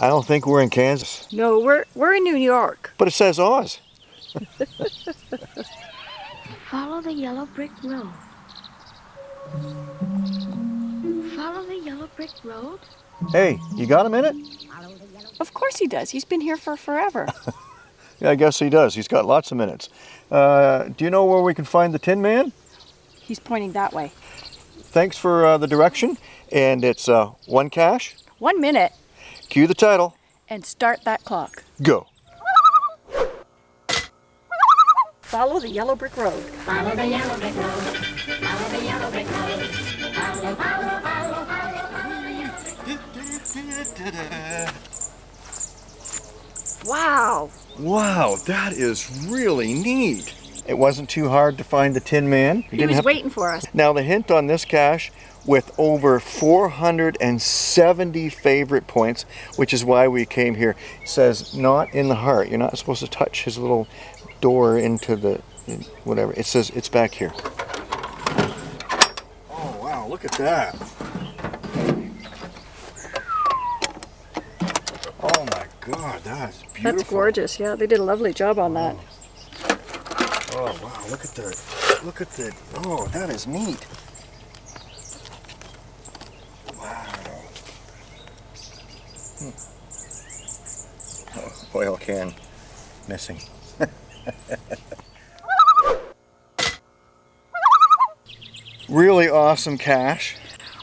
I don't think we're in Kansas, No, we're we're in New York. but it says Oz. Follow the yellow brick road. Follow the yellow brick road. Hey, you got a minute? Of course he does. He's been here for forever. Yeah, I guess he does. He's got lots of minutes. Uh, do you know where we can find the Tin Man? He's pointing that way. Thanks for uh, the direction. And it's uh, one cache. One minute Cue the title. and start that clock. Go. Follow the yellow brick road. Follow the yellow brick road. Follow the yellow brick road. Follow, follow, follow, follow. Wow. Wow, that is really neat. It wasn't too hard to find the Tin Man. You He didn't was have- waiting for us. Now the hint on this cache with over 470 favorite points, which is why we came here, says not in the heart. You're not supposed to touch his little door into the whatever. It says it's back here. Oh wow, look at that. Oh my god, that's beautiful. That's gorgeous. Yeah, they did a lovely job on that. Oh wow, look at the look at the oh that is neat. Wow. Hmm. Oh, oil can missing. really awesome cache.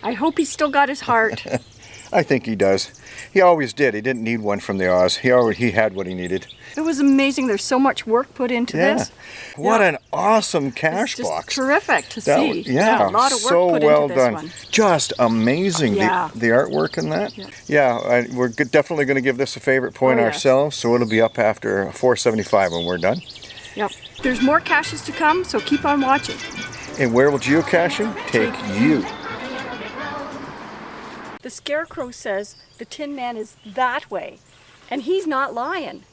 I hope he's still got his heart. I think he does. He always did. He didn't need one from the Oz. He already he had what he needed. it was amazing. There's so much work put into Yeah. this. What Yeah. an awesome just box. terrific to That see. was- yeah, a lot of work so put well into done. one. Just amazing. Yeah. The, the artwork in that. Yeah. Yeah, I, we're definitely going to give this a favorite point Oh, yes. ourselves. So it'll be up after 475 when we're done. Yep. There's more caches to come, so keep on watching. And where will geocaching take you? The scarecrow says the Tin Man is that way, and he's not lying.